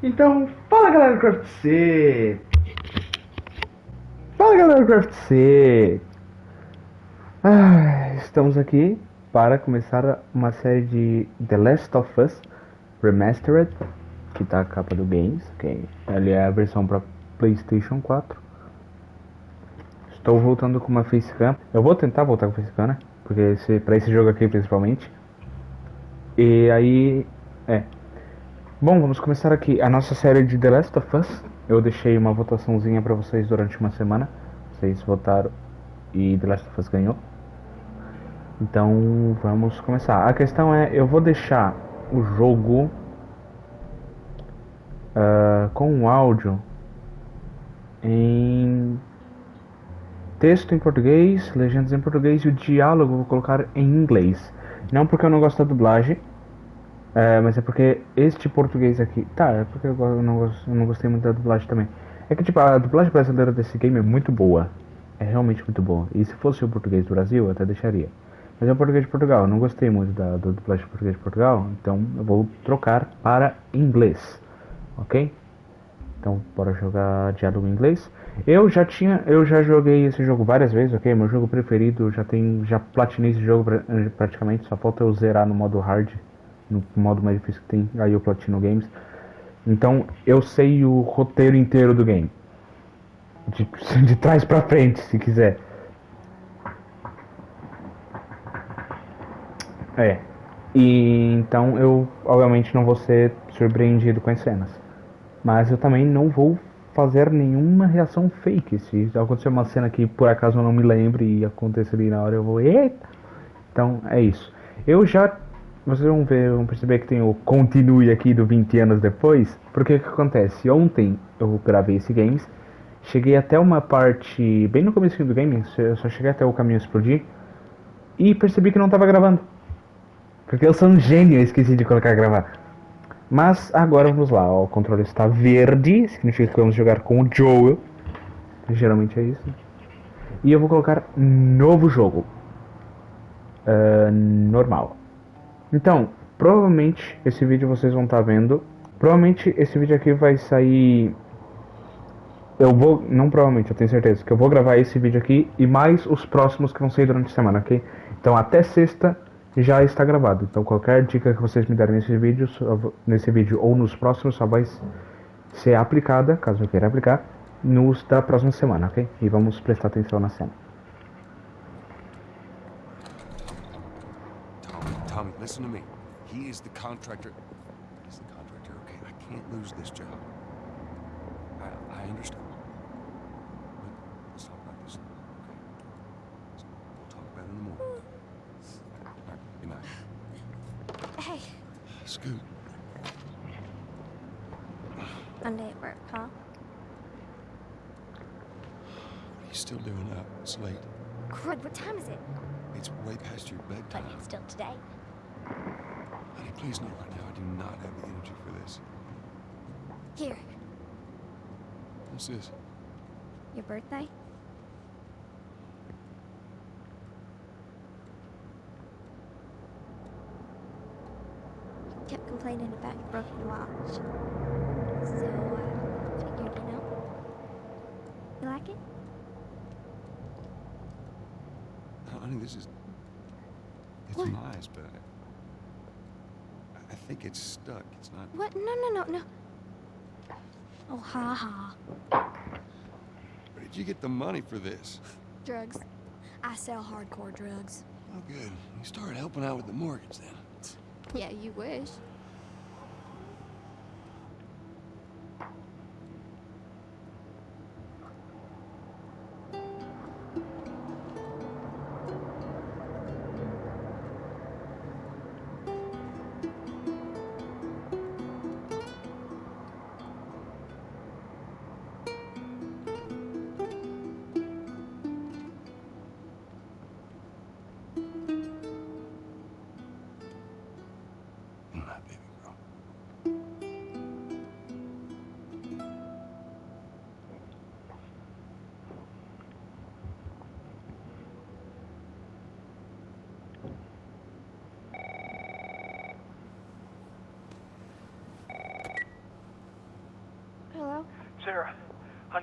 Então, fala galera do Craft C! Fala galera do Craft C! Ah, estamos aqui para começar uma série de The Last of Us Remastered, que tá a capa do Games, ok? Ali é a versão para PlayStation 4. Estou voltando com uma facecam. Eu vou tentar voltar com facecam, né? Porque esse, pra esse jogo aqui principalmente. E aí. É. Bom, vamos começar aqui a nossa série de The Last of Us. Eu deixei uma votaçãozinha pra vocês durante uma semana. Vocês votaram e The Last of Us ganhou. Então vamos começar. A questão é, eu vou deixar o jogo uh, com o áudio em texto em português, legendas em português e o diálogo vou colocar em inglês. Não porque eu não gosto da dublagem, é, mas é porque este português aqui. Tá, é porque eu não, eu não gostei muito da dublagem também. É que tipo, a dublagem brasileira desse game é muito boa. É realmente muito boa. E se fosse o português do Brasil, eu até deixaria. Mas é o português de Portugal. Eu não gostei muito da, da dublagem de português de Portugal. Então eu vou trocar para inglês. Ok? Então bora jogar diálogo em inglês. Eu já tinha, eu já joguei esse jogo várias vezes, ok? Meu jogo preferido, já tem, já platinei esse jogo praticamente, só falta eu zerar no modo hard no modo mais difícil que tem, aí o Platino Games. Então eu sei o roteiro inteiro do game. De, de trás pra frente, se quiser. É. E então eu obviamente não vou ser surpreendido com as cenas. Mas eu também não vou fazer nenhuma reação fake. Se acontecer uma cena que por acaso eu não me lembre e acontecer ali na hora, eu vou. Eita! Então é isso. Eu já vocês vão ver, vão perceber que tem o continue aqui do 20 anos depois. Porque o que acontece? Ontem eu gravei esse games, cheguei até uma parte bem no começo do game, eu só cheguei até o caminho explodir e percebi que não estava gravando. Porque eu sou um gênio, esqueci de colocar gravar. Mas agora vamos lá, o controle está verde, significa que vamos jogar com o Joel. Geralmente é isso. E eu vou colocar novo jogo. Uh, normal. Então, provavelmente esse vídeo vocês vão estar tá vendo. Provavelmente esse vídeo aqui vai sair. Eu vou. Não provavelmente, eu tenho certeza que eu vou gravar esse vídeo aqui e mais os próximos que vão sair durante a semana, ok? Então até sexta já está gravado. Então qualquer dica que vocês me derem nesse vídeo, nesse vídeo ou nos próximos só vai ser aplicada, caso eu queira aplicar, nos da próxima semana, ok? E vamos prestar atenção na cena. Tommy, listen to me. He is the contractor. He's the contractor, okay? I can't lose this job. I, I understand. But let's talk about this, okay? We'll talk about it in the morning. All right, good night. Hey. Scoot. Monday at work, huh? What are you still doing up? It's late. Crud, what time is it? It's way past your bedtime. But it's still today. Please know right now I do not have the energy for this. Here, What's this? your birthday? You kept complaining about your broken watch. So, uh, figured, you know. You like it? Honey, this is. It's What? nice, but. I, think it's stuck. It's not. What? No, no, no, no. Oh, ha ha. Where did you get the money for this? Drugs. I sell hardcore drugs. Oh, good. You started helping out with the mortgage then. Yeah, you wish.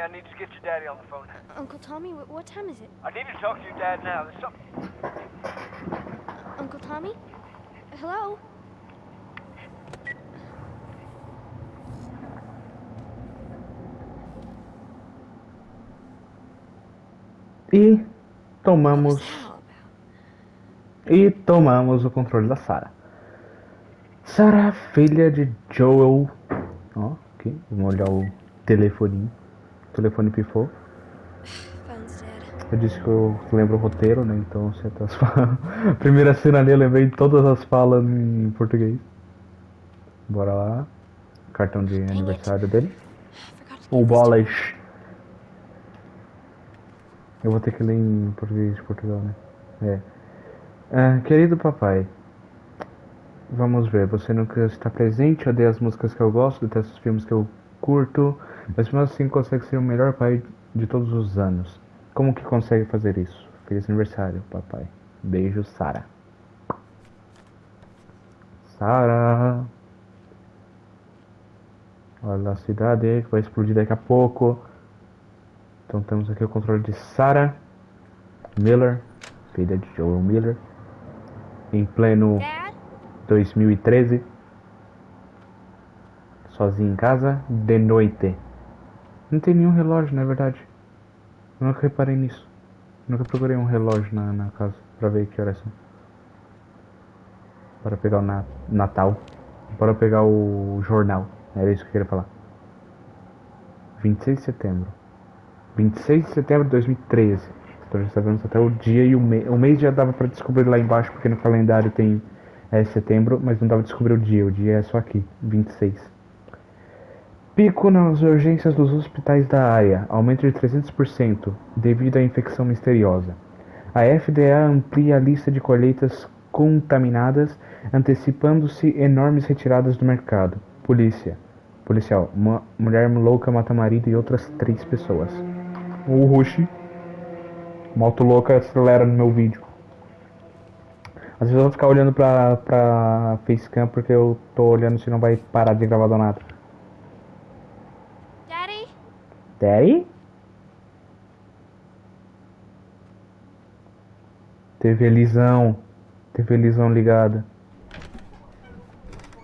Honey, I need to get your daddy on the phone. Uncle Tommy, wh- what time is it? I need to talk to your dad now. There's something. Uncle Tommy? Hello? E tomamos e tomamos o controle da Sarah. Sarah, filha de Joel. Ó, aqui, vamos olhar o telefoninho. O telefone pifou. Eu disse que eu lembro o roteiro, né? Então, certas falas. A primeira cena ali eu lembrei todas as falas em português. Bora lá. Cartão de aniversário dele. O bolas. Eu vou ter que ler em português de Portugal, né? É. Ah, querido papai, vamos ver. Você nunca está presente, odeia as músicas que eu gosto, detesta os filmes que eu curto, mas mesmo assim consegue ser o melhor pai de todos os anos. Como que consegue fazer isso? Feliz aniversário, papai. Beijo, Sara. Sara. Olha a cidade que vai explodir daqui a pouco. Então temos aqui o controle de Sarah Miller, filha de Joel Miller, em pleno Dad? 2013, sozinha em casa, de noite. Não tem nenhum relógio, na verdade. Eu nunca reparei nisso. Nunca procurei um relógio na, na casa pra ver que horas são. Para pegar o na- Natal. Para pegar o jornal. Era isso que eu queria falar. 26 de setembro. 26 de setembro de 2013. Então já sabemos até o dia e o mês. O mês já dava pra descobrir lá embaixo, porque no calendário tem é, setembro, mas não dava pra descobrir o dia. O dia é só aqui, 26. Pico nas urgências dos hospitais da área, aumento de 300% devido à infecção misteriosa. A FDA amplia a lista de colheitas contaminadas, antecipando-se enormes retiradas do mercado. Polícia. Policial. Uma mulher louca mata marido e outras três pessoas. O Rush. Moto louca acelera no meu vídeo. Às vezes eu vou ficar olhando pra, pra facecam porque eu tô olhando se não vai parar de gravar do nada. Daddy? Daddy? TV Lisão. TV Lisão ligada.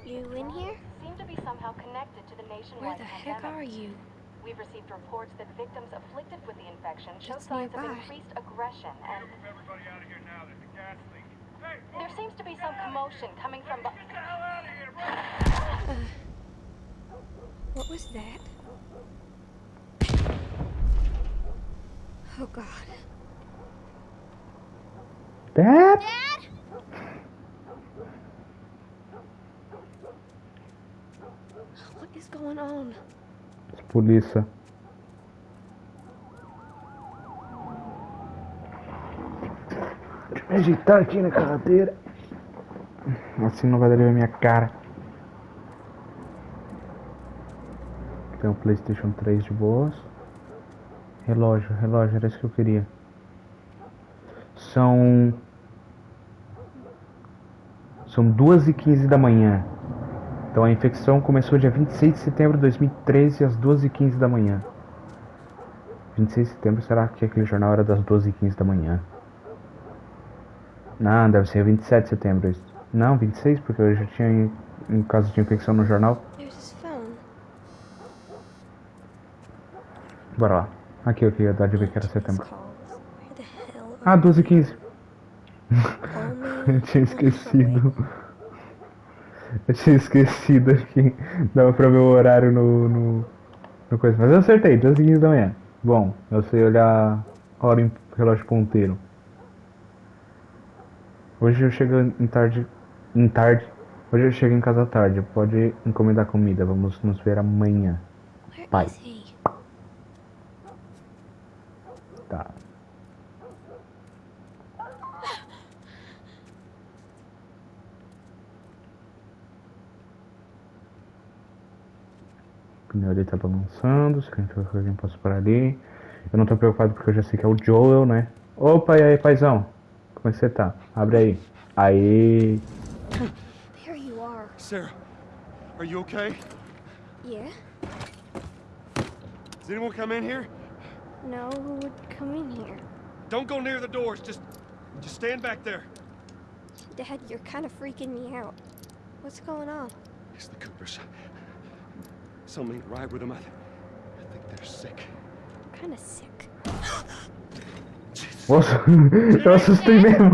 You in here? seem to be somehow connected to the Where nationwide the heck pandemic. are you? We've received reports that victims afflicted with the infection show signs of increased aggression and Everybody out of here now. There's a gas leak. Hey, there seems to be some commotion coming from get the hell out of here, bro! What was that? Oh god. Dad? Dad? What is going on? Polícia. Deixa eu me ajeitar aqui na cadeira. Assim não vai dar ver minha cara. Tem o Playstation 3 de boas. Relógio, relógio, era isso que eu queria. São. São 2 e 15 da manhã. Então a infecção começou dia 26 de setembro de 2013 às 12h15 da manhã. 26 de setembro, será que aquele jornal era das 12h15 da manhã? Não, deve ser 27 de setembro. Não, 26, porque eu já tinha um caso de infecção no jornal. Bora lá. Aqui eu queria dar de ver que era setembro. Ah, 12h15. Call me. Eu tinha esquecido. Eu tinha esquecido que dava pra ver o horário no, no, no coisa. Mas eu acertei, 12 h da manhã. Bom, eu sei olhar a hora em relógio ponteiro. Hoje eu chego em tarde. Em tarde. Hoje eu chego em casa tarde. Pode encomendar comida. Vamos nos ver amanhã. Pai. is he? Tá. O pneu dele tá balançando, significa que alguém passa por ali. Eu não tô preocupado porque eu já sei que é o Joel, né? Opa, e aí, paizão? Como é que você tá? Abre aí. Aí. There you are. Sarah, are you okay? Yeah? Does anyone come in here? No, who would come in here? Don't go near the doors. Just, just stand back there. Dad, you're kind of freaking me out. What's going on? It's the Coopers. Something ain't right with them. I, I think they're sick. kind of sick. Nossa, eu assustei mesmo.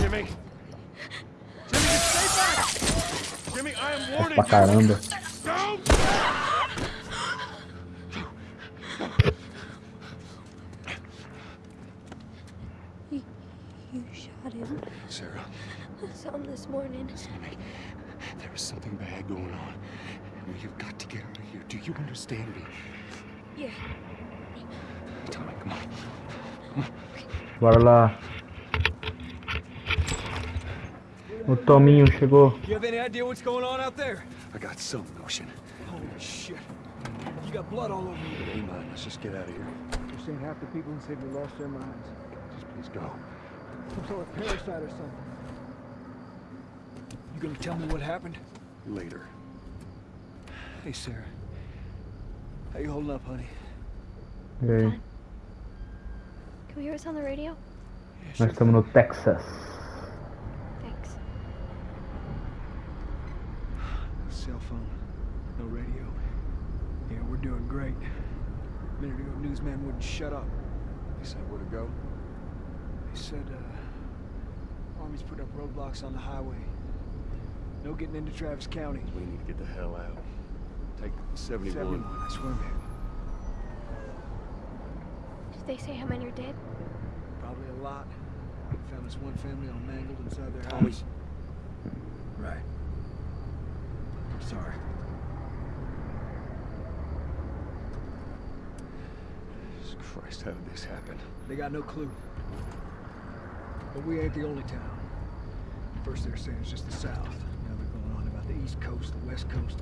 Jimmy. Jimmy, just stay back. Jimmy, I am warning pra caramba. you. Don't. You, you shot him. Sarah, I saw him this morning. listen to me. There is something bad going on. We have got to get out of here. Do you understand me? Yeah. Tommy, come on. Bora lá. O oh, Tominho chegou. You have any idea what's going on out there? I got some notion. Holy shit. You got blood all over you. Hey, man, let's just get out of here. You're saying half the people in the city lost their minds. Just please go. Some sort of parasite or something. You gonna tell me what happened? Later. Hey, Sarah. How you holding up, honey? E aí? Can we hear us on the radio? Yeah, Nós estamos no Texas. Thanks. No cell phone. No radio. Yeah, we're doing great. A minute ago, newsman wouldn't shut up. He said where to go? They said, uh... Army's put up roadblocks on the highway. No getting into Travis County. We need to get the hell out. Take 71. 71, that's I'm headed. Did they say how many are dead? Probably a lot. We Found this one family all mangled inside their Tommy. house. Right. I'm sorry. Jesus Christ, how did this happen? They got no clue. But we ain't the only town. First they're saying it's just the south. Now they're going on about the east coast, the west coast.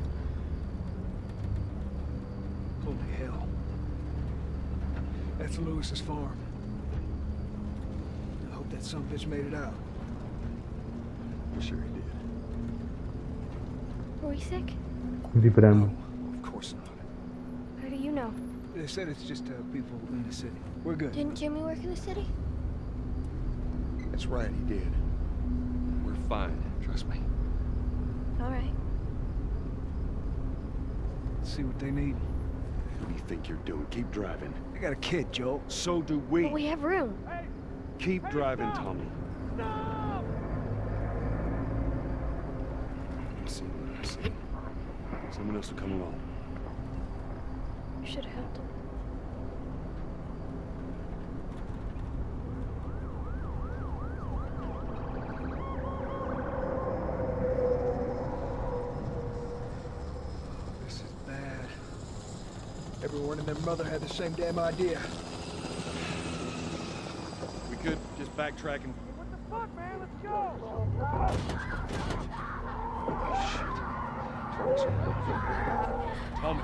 Holy hell. That's Lewis's farm. I hope that some bitch made it out. I'm sure he did. Were we sick? Vibrando. Of course not. How do you know? They said it's just uh, people in the city. We're good. Didn't Jimmy work in the city? That's right, he did. We're fine. Trust me. All right. See what they need. What do you think you're doing? Keep driving. I got a kid, Joe. So do we. But we have room. Keep driving, Tommy. I see what I see. Someone else will come along. You should have helped him. This is bad. Everyone and their mother had the same damn idea. We could just backtrack and What the fuck, man? Let's go! Tommy.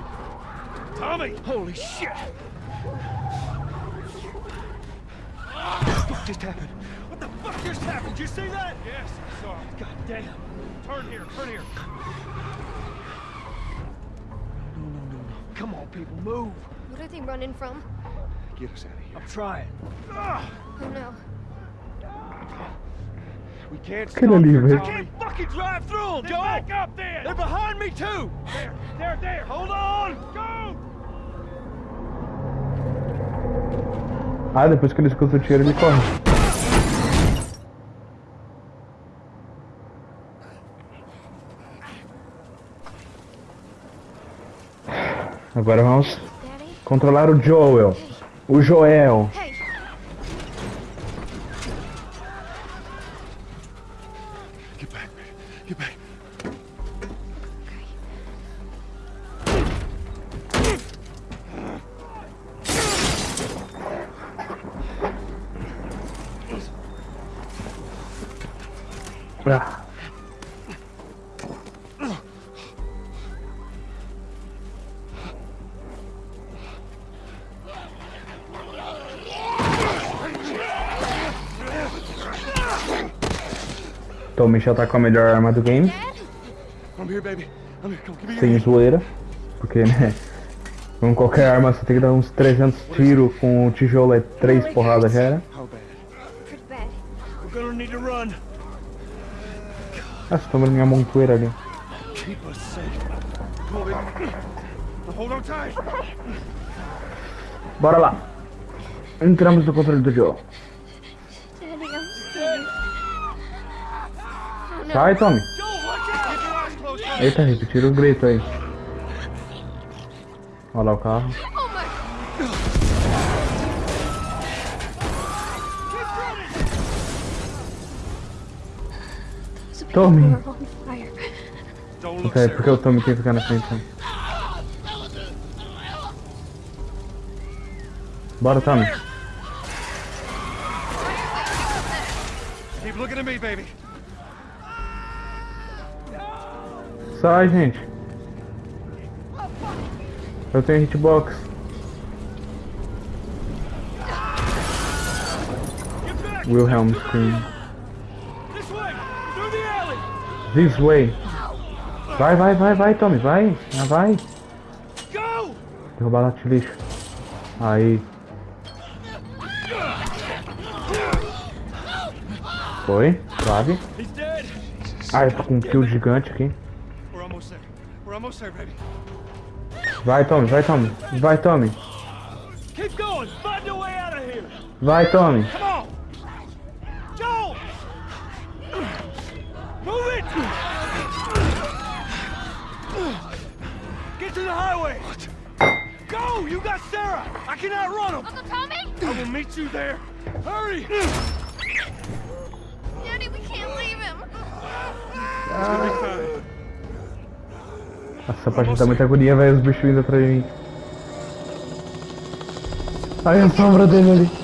Tommy! Holy shit! What the fuck just happened? What the fuck just happened? Did you see that? Yes, I saw him. God damn. Turn here, turn here. No, no, no, no. Come on, people, move. What are they running from? Get us out of here. I'm trying. Oh no. We can't stop Aquele ali, here, velho. Tommy. Can't fucking drive through them, Then Joel! back up then! They're behind me, too! There, there, there! Hold on! Go! Ah, depois que ele escuta o tiro, ele corre. Agora vamos Daddy? Controlar o Joel. O Joel. Então o Michel tá com a melhor arma do game. Sem zoeira. Porque, né? Com qualquer arma você tem que dar uns 300 tiros, com o tijolo é 3 porradas já era. Ah, você tá vendo minha montoeira ali. Bora lá. Entramos no controle do Joe. Sai, Tommy. Eita, repetiram o grito aí. Olha lá o carro. Tommy. Ok, Sarah. porque o Tommy tem que ficar na frente. né? Bora, Tommy. Keep looking at me, baby. Sai, gente. Eu tenho hitbox. Wilhelm scream. This way! Vai, vai, vai, vai, Tommy, vai. Ah, vai. Derrubar lá de lixo. Aí. Foi, dead! Ah, eu tô com um kill gigante aqui. We're almost there. We're almost there, baby. Vai, Tommy, vai, Tommy. Vai, Tommy. Keep going! Find a way out of here! Vai, Tommy. Come on! Joel! Move it! Get to the highway! Go! You got Sarah! I can outrun him! Uncle Tommy? I will meet you there! Hurry! Daddy, we can't leave him. It's gonna be fine. Essa parte dá muita agonia, velho. Os bichos vindo atrás de mim. Aí a sombra dele ali.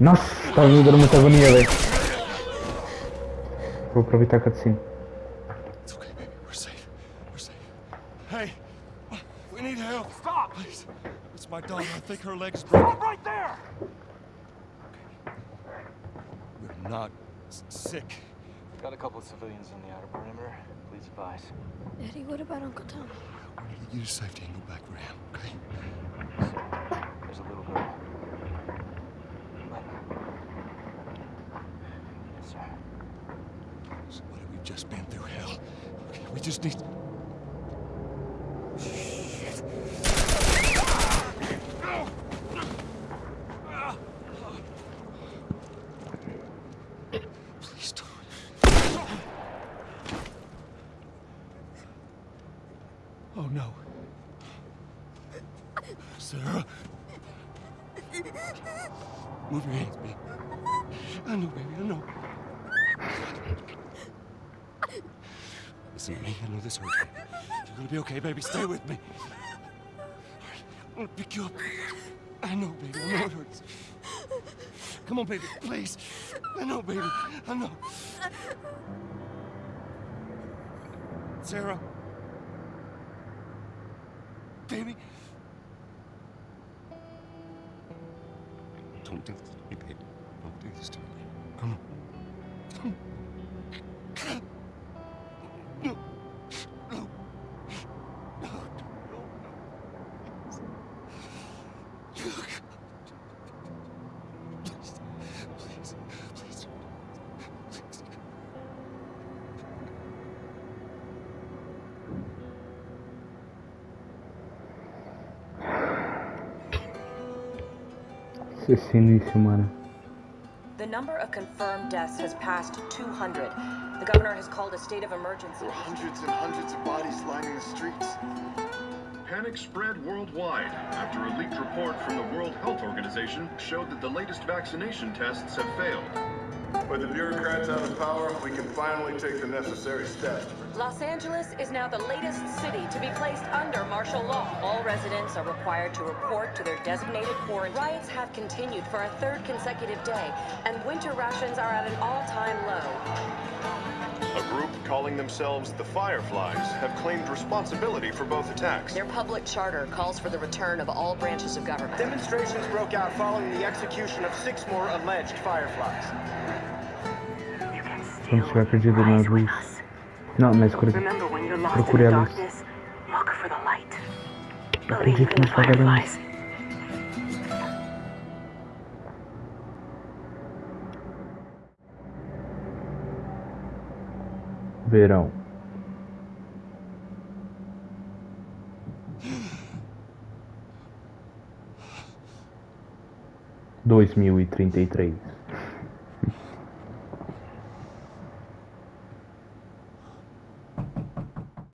Nossa, tá me dando muita agonia, velho. Vou aproveitar a cutscene. Hey, we need help. Stop, please. It's my daughter. I think her leg's broken. Stop right there! We're not s- sick. Got a couple of civilians on the outer perimeter. Please advise. Eddie, what about Uncle Tom? We need to get you to safety and go back for him, okay? There's a little girl. Yes, sir. Somebody, we've just been through hell. Okay, we just need. Please don't. Oh no. Sarah. Move your hands, baby. I know, baby, I know. Listen to me. I know this hurts. You're gonna be okay, baby. Stay with me. I'm gonna pick you up. I know, baby. I know it hurts. Come on, baby. Please. I know, baby. I know. Sarah. Baby. Don't do this to me, baby. Don't do this to me. Come on. Come on. Isso mano. The number of confirmed deaths has passed 200. The governor has called a state of emergency. There are hundreds and hundreds of bodies lining the streets. Panic spread worldwide after a leaked report from the World Health Organization showed that the latest vaccination tests have failed. With the bureaucrats out of power, we can finally take the necessary steps. Los Angeles is now the latest city to be placed under martial law. All residents are required to report to their designated quarantine. Riots have continued for a third consecutive day, and winter rations are at an all-time low. A group calling themselves the Fireflies have claimed responsibility for both attacks. Their public charter calls for the return of all branches of government. Demonstrations broke out following the execution of six more alleged Fireflies. Quando estiver perdido na luz. Não, na escuridão. Remember when you're lost Procure in the a luz. darkness, look for Verão. Dois mil e trinta e três.